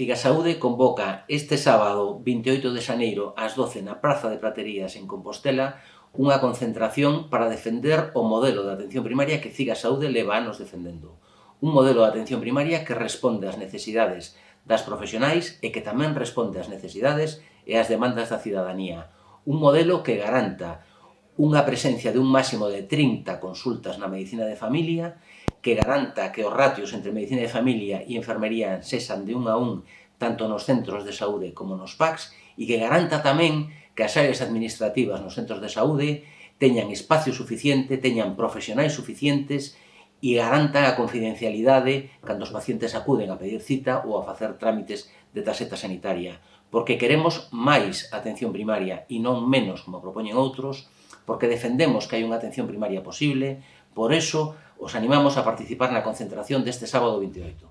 Figasaúde convoca este sábado 28 de xaneiro ás 12 na Praza de Praterías en Compostela unha concentración para defender o modelo de atención primaria que Figasaúde leva anos defendendo. Un modelo de atención primaria que responde ás necesidades das profesionais e que tamén responde ás necesidades e ás demandas da cidadanía. Un modelo que garanta unha presencia de un máximo de 30 consultas na medicina de familia que garanta que os ratios entre medicina de familia e enfermería cesan de un a un tanto nos centros de saúde como nos PACs e que garanta tamén que as áreas administrativas nos centros de saúde teñan espacio suficiente, teñan profesionais suficientes e garanta a confidencialidade cando os pacientes acuden a pedir cita ou a facer trámites de tarxeta sanitaria, porque queremos máis atención primaria e non menos, como propoñen outros, porque defendemos que hai unha atención primaria posible, por eso os animamos a participar na concentración deste sábado 28.